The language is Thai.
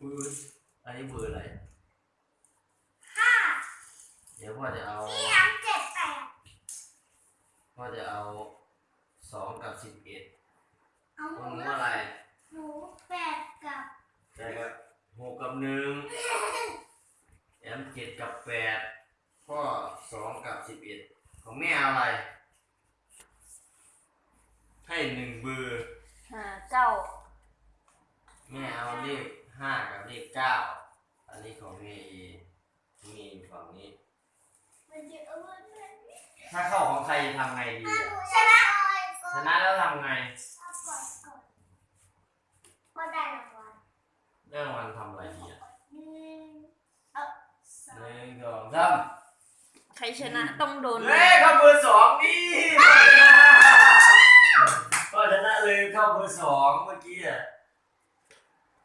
ปืนอันนี้เบอร์อะไรห้าเดี๋ยวพ่อจะเอาพี่ยังเจ็ดแปดพ่อจะเอาสองกับสิบเอ็ดเอาหขนูองหนูอะไรหนูแปดกับแต่กับหกกับหนึ่งแอมเจ็ดกับแปดพ่อสองกับสิบเอ็ดของแม่เอาอะไร ให้หนึ่งเบอร์ห้าเก้าแม่เอาเลข ห้ากับเลขเก้าอันนี้ของแม่เองมีอยู่ฝั่งนี้มันจะเอาไว้ไหนถ้าเข้าของใครจะทำไงดีอะชนะชนะแล้วทำไงเอาก่อนก่อนก็ได้รางวัลเรื่องวันทำอะไรดีอะหนึ่งเอาสอหงนึ่งสองสามใครชนะต้องโดนเฮ้ยเข้าเบอร์สองนี่พ่อชนะพ่อชนะเลยเข้าเบอร์สองเมื่อกี้อะ